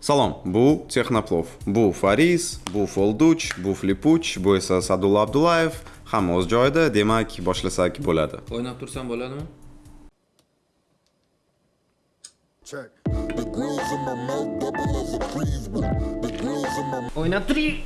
Salom, bu Texnoplov. Bu Fariz, bu Folduch, bu Flipuch, bu esa Sadulla Abdullayev. Hamma o'z joyida, demak, boshlasak bo'ladi. o'ynab tursam bo'ladimi Check. The grills in my mouth double as a breeze. The grills in my o'ynab turing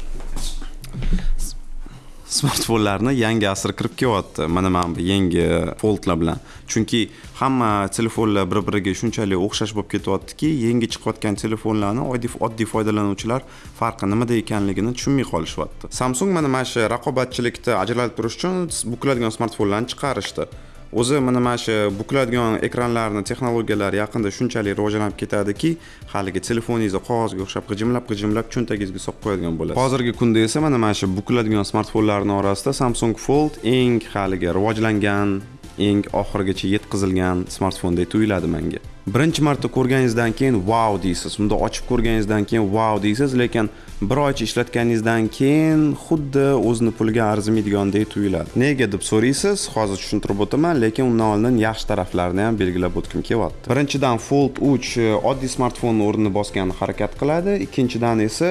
Smartfonlarni yangi asr kirib kelyapti. Mana mana bu yangi foldlar bilan. Chunki hamma telefonlar bir-biriga shunchalik o'xshash bo'lib ketyaptiki, yangi chiqayotgan telefonlarni oddiy oddiy foydalanuvchilar farqi nimada ekanligini tushunmay qolishyapti. Samsung mana mana shu raqobatchilikda ajralib turish uchun bukiladigan smartfonlarni chiqarishdi. O'zi mana mana shu bukiladigan ekranlarni texnologiyalari yaqinda shunchalik rivojlanib ketadiki haligi telefoningizni qog'ozga o'xshab g'ijimlab g'ijimlab cho'ntagingizga solib qo'yadigan bo'lasiz. Hozirgi kunda esa mana mana shu bukiladigan smartfonlarni orasida samsung fold eng haligi rivojlangan eng oxirigacha yetkazilgan smartfondek tuyuladi menga birinchi marta ko'rganingizdan keyin wow deysiz. Unda ochib ko'rganingizdan keyin wow deysiz lekin bir oycha ishlatganingizdan keyin xuddi o'zini puliga arzimaydigandek tuyuladi. Nega? deb so'raysiz. Hozir tushuntirib o'taman lekin undan oldin yaxshi taraflarini ham belgilab o'tgim kelyapti. Birinchidan fold uch oddiy smartfonni o'rnini bosgan harakat qiladi. Ikkinchidan esa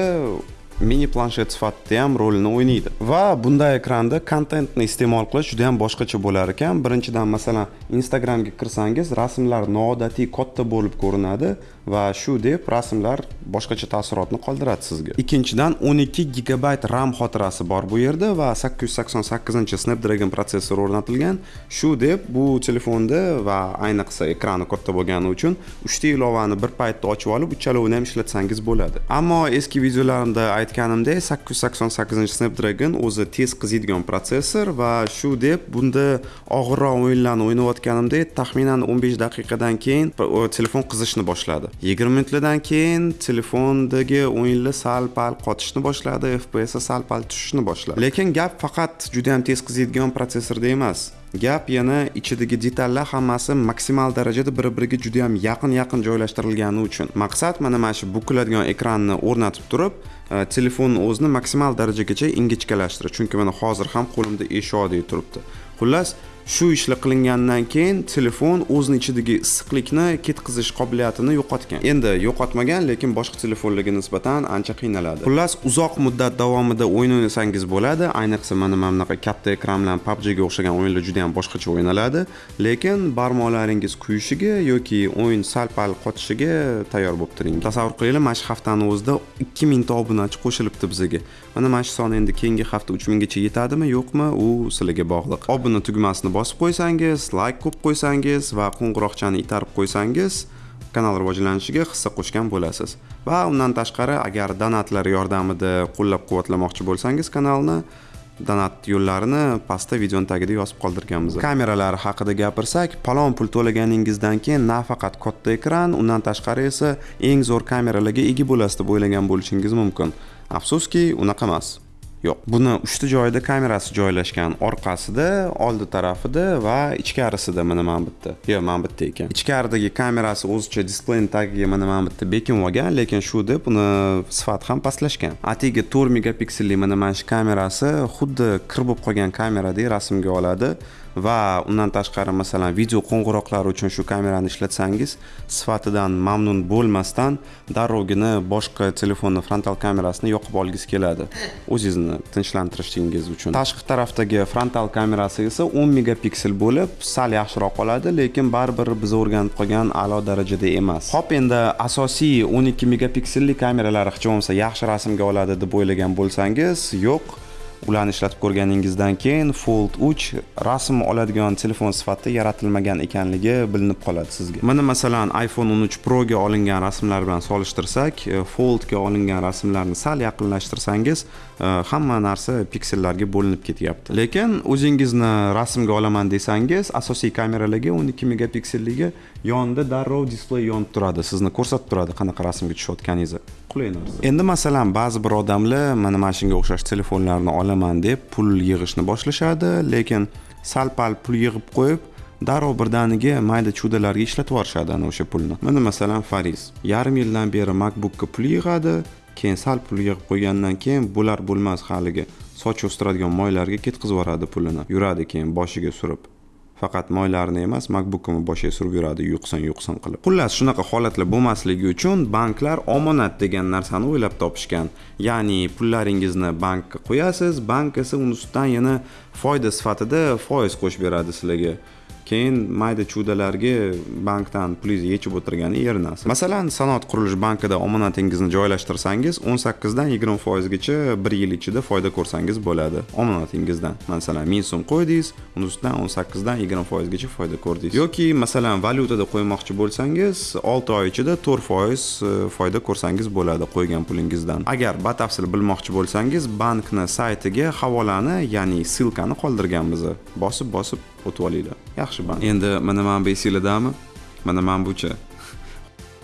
mini planshet sifatida ham rolini o'ynaydi. Va bunday ekranda kontentni iste'mol qilish juda ham boshqacha bo'lar ekan. Birinchidan masalan instagramga kirsangiz rasmlar noodatiy katta bo'lib ko'rinadi va shu deb rasmlar boshqacha taassurotni qoldiradi sizga. Ikkinchidan 12 gigabayt ram xotirasi bor bu yerda va 888 snapdragon protsessor o'rnatilgan. Shu deb bu telefonda va ayniqsa ekrani katta bo'lgani uchun uchta ilovani bir paytda ochib olib uchalovini ham ishlatsangiz bo'ladi. Ammo eski videolarimda aytganimdek 888 snapdragon o'zi tez qiziydigan protsessor va shu deb bunda og'irroq o'yinlarni o'ynayotganimda taxminan 15 daqiqadan keyin telefon qizishni boshladi. 20 minutlardan keyin telefondagi o'yinlar sal pal qotishni boshladi fps sal pal tushishni boshladi. Lekin gap faqat juda ham tez qiziydigan protsessorda emas. Gap yana ichidagi detallar hammasi maksimal darajada bir biriga juda ham yaqin yaqin joylashtirilgani uchun. Maqsad mana mana shu bukiladigan ekranni o'rnatib turib e, telefonni o'zini maksimal darajagacha ingichkalashtirish chunki mana hozir ham qo'limda eshodek turibdi. Xullas shu ishlar qilingandan keyin telefon o'zini ichidagi issiqlikni ketkazish qobiliyatini yo'qotgan. Endi yo'qotmagan lekin boshqa telefonlarga nisbatan ancha qiynaladi. Xullas uzoq muddat davomida o'yin o'ynasangiz bo'ladi. Ayniqsa mana mana bunaqa katta ekran bilan pubgga o'xshagan o'yinlar juda ham boshqacha o'ynaladi. Lekin barmoqlaringiz kuyishiga yoki o'yin sal pal qotishiga tayyor bo'lib turing. Tasavvur qilinglar mana shu haftani o'zida ikki mingta obunachi qo'shilibdi bizga. Mana mana shu son endi keyingi hafta uch minggacha yetadimi yo'qmi u sizlarga bog'liq. Obuna tugmasini bosib qo'ysangiz layk qo'yib qo'ysangiz va qo'ng'iroqchani itarib qo'ysangiz kanal rivojlanishiga hissa qo'shgan bo'lasiz. Va undan tashqari agar donatlar yordamida qo'llab quvvatlamoqchi bo'lsangiz kanalni donat yo'llarini pastda videoni tagida yozib qoldirganmiz. Kameralar haqida gapirsak palon pul to'laganingizdan keyin nafaqat katta ekran undan tashqari esa eng zo'r kameralarga ega bo'lasiz deb o'ylagan bo'lishingiz mumkin. Afsuski unaqa emas. Yo'q. Buni uchta joyida kamerasi joylashgan orqasida oldi tarafida va ichkarisida mana mana bu yerda yo'q mana bu ekan. Ichkaridagi kamerasi o'zicha displeyni tagiga mana mana bu bekinib olgan lekin shu deb uni sifati ham pastlashgan. Atigi to'rt megapikselli mana mana shu kamerasi xuddi kir bo'lib qolgan kameradek rasmga oladi. Va undan tashqari masalan video qo'ng'iroqlar uchun shu kamerani ishlatsangiz sifatidan mamnun bo'lmasdan darrovgina boshqa telefonni frontal kamerasini yoqib olgisi keladi. O'zingizni tinchlantirishingiz uchun. Tashqi tarafdagi frontal kamerasi esa 10 megapiksel bo'lib sal yaxshiroq qoladi lekin baribir biz o'rganib qolgan a'lo darajada emas. Hop endi asosiy 12 megapikselli kameralar hech bo'lmasa yaxshi rasmga oladi deb o'ylagan bo'lsangiz yo'q. Ularni ishlatib ko'rganingizdan keyin fold 3 rasm oladigan telefon sifatida yaratilmagan ekanligi bilinib qoladi sizga. Mana masalan iphone 13 proga olingan rasmlar bilan solishtirsak e, foldga olingan rasmlarni sal yaqinlashtirsangiz e, hamma narsa piksellarga bo'linib ketyapti. Lekin o'zingizni rasmga olaman desangiz asosiy kameralarga 12 megapikselligi yonida darrov displey yonib turadi sizni ko'rsatib turadi qanaqa rasmga tushayotganingizni. Qulay narsa. Endi masalan ba'zi bir odamlar mana mana shunga o'xshash telefonlarni qilaman deb pul yig'ishni boshlashadi lekin sal pal pul yig'ib qo'yib darrov birdaniga mayda chudalarga ishlatib yuborishadi ana o'sha pulni. Mana masalan fariz yarim yildan beri makbukka pul yig'adi keyin sal pul yig'ib qo'ygandan keyin bo'lar bo'lmas haligi soch o'stiradigan moylarga ketkazib yuboradi pulini. Yuradi keyin boshiga surib. Faqat moylarini emas makbukimni boshiga surib yuradi yuqsin yuqsin qilib. Xullas shunaqa holatlar bo'lmasligi uchun banklar omonat degan narsani o'ylab topishgan. Ya'ni pullaringizni bankka qo'yasiz bank esa uni ustidan yana foyda sifatida foiz qo'shib beradi sizlarga. Keyin mayda chudalarga bankdan pulingizni yechib o'tirgani erinasiz masalan sanoat qurilish bankida omonatingizni joylashtirsangiz o'n sakkizdan yigirma foizgacha bir yil ichida foyda ko'rsangiz bo'ladi. Omonatingizdan. Masalan ming so'm qo'ydingiz uni ustidan o'n sakkizdan yigirma foizgacha foyda ko'rdingiz. Yoki masalan valyutada qo'ymoqchi bo'lsangiz olti oy ichida to'rt foiz e, foyda ko'rsangiz bo'ladi qo'ygan pulingizdan. Agar batafsil bilmoqchi bo'lsangiz bankni saytiga havolani ya'ni ssilkani qoldirganmiz. Bosib bosib o'tib olinglar yaxshi band endi mana mana bu esinglardami mana mana buchi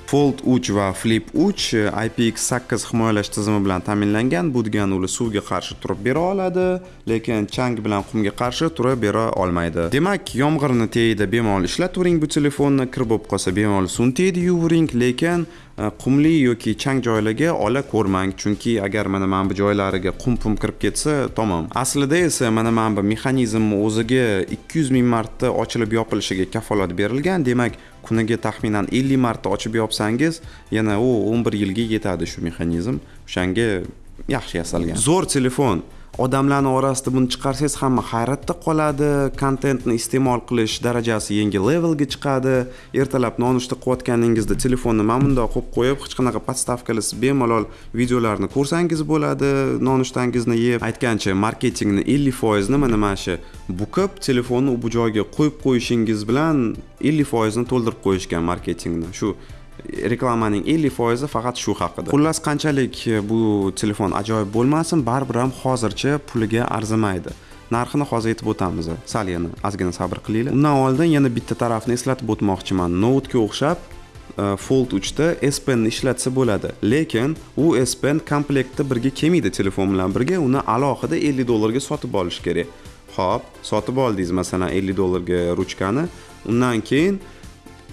Fold 3 va Flip 3 e, IPX8 himoyalash tizimi bilan ta'minlangan. Bu degani ular suvga qarshi turib bera oladi, lekin chang bilan qumga qarshi turib bera olmaydi. Demak, yomg'irni teyida bemalol ishlatavering bu telefonni, kir bo'lib qolsa bemalol suvni teyida yuvering, lekin Э, qumli yoki chang joylarga ola ko'rmang, chunki agar mana mana bu joylariga qum pum kirib ketsa, tamom. Aslida esa mana mana bu mexanizmni o'ziga 200 ming marta ochilib yopilishiga kafolat berilgan. Demak, kuniga taxminan 50 marta ochib yopsangiz yana u 11 yilga yetadi shu mexanizm o'shanga yaxshi yasalgan zo'r telefon odamlarni orasida buni chiqarsangiz hamma hayratda qoladi. Kontentni iste'mol qilish darajasi yangi levelga chiqadi. Ertalab nonushta qilayotganingizda telefonni mana bundoq qo'yib qo'yib hech qanaqa podstavkalisiz bemalol videolarni ko'rsangiz bo'ladi. Nonushtangizni yeb aytgancha marketingni ellik foizini mana mana shu bukib telefonni bu joyga qo'yib qo'yishingiz bilan ellik foizini to'ldirib qo'yishgan marketingni. Shu reklamaning 50 foizi faqat shu haqida. Xullas qanchalik e, bu telefon ajoyib bo'lmasin baribir ham hozircha puliga arzimaydi. Narxini hozir aytib o'tamiz. Sal yana ozgina sabr qilinglar. Undan oldin yana bitta tarafni eslatib o'tmoqchiman. Noutga o'xshab e, Fold 3 da S Penni ishlatsa bo'ladi, lekin u S Pen komplektda birga kelmaydi telefon bilan birga, uni alohida 50 dollarga sotib olish kerak. Xo'p, sotib oldingiz masalan 50 dollarga ruchkani, undan keyin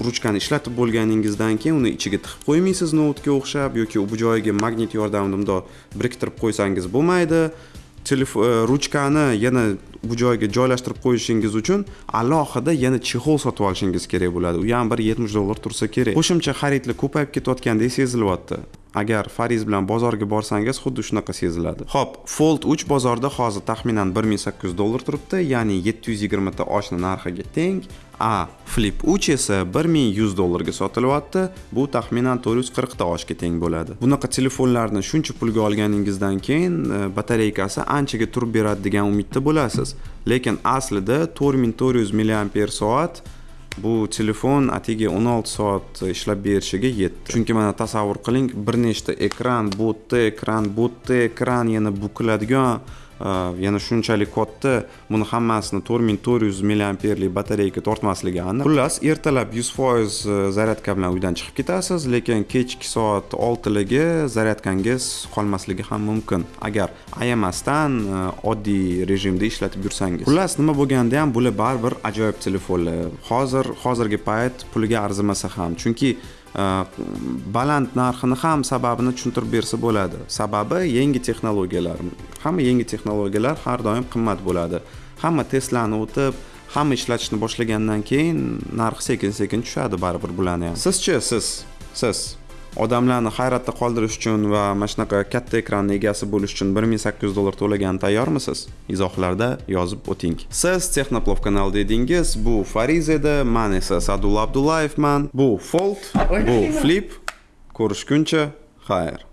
ruchkani ishlatib bo'lganingizdan keyin uni ichiga tiqib qo'ymaysiz noutga o'xshab yoki bu joyiga magnit yordamida bundoq biriktirib qo'ysangiz bo'lmaydi. Telefon e, ruchkani yana bu joyga joylashtirib qo'yishingiz uchun alohida yana chexol sotib olishingiz kerak bo'ladi. U ham bir yetmish dollar tursa kerak. Qo'shimcha xaridlar ko'payib ketayotgandek sezilyapti. Agar fariz bilan bozorga borsangiz xuddi shunaqa seziladi. Ho'p fold 3 bozorda hozir taxminan 1800 dollar turibdi ya'ni 720 ta oshna narxiga teng. A. Flip 3 esa 1100 dollarga sotilyapti. Bu taxminan 440 ta teng bo'ladi. Bunaqa telefonlarni shuncha pulga olganingizdan keyin e, batareykasi anchaga turib beradi degan umidda bo'lasiz. Lekin aslida 4400 mAh soat bu telefon atigi 16 soat ishlab berishiga yetdi. Chunki mana tasavvur qiling bir nechta ekran bu yerda ekran bu yerda ekran yana bukiladigan Э, yana shunchalik katta. Buni hammasini to'rt ming to'rt yuz milliamperlik batareyka tortmasligi aniq. Xullas ertalab yuz foiz e, zaryadka bilan uydan chiqib ketasiz lekin kechki soat oltiligi zaryadkangiz qolmasligi ham mumkin. Agar ayamasdan e, oddiy rejimda ishlatib yursangiz. Xullas nima bo'lganda ham bular baribir ajoyib telefonlar hozir hozirgi payt puliga arzimasa ham. Chunki Э, baland narxini ham sababini tushuntirib bersa bo'ladi. Sababi yangi texnologiyalar. Hamma yangi texnologiyalar har doim qimmat bo'ladi. Hamma testlarni o'tib hamma ishlatishni boshlagandan keyin narx sekin sekin tushadi baribir bularni ham. Sizchi siz. Siz. Odamlarni hayratda qoldirish uchun va mana shunaqa katta ekranni egasi bo'lish uchun bir ming sakkiz yuz dollar to'lagani tayyormisiz? Izohlarda yozib o'ting. Siz texnoplov kanalida edingiz bu fariz edi man esa sadulla abdullayevman bu fold bu flip. Ko'rishguncha xayr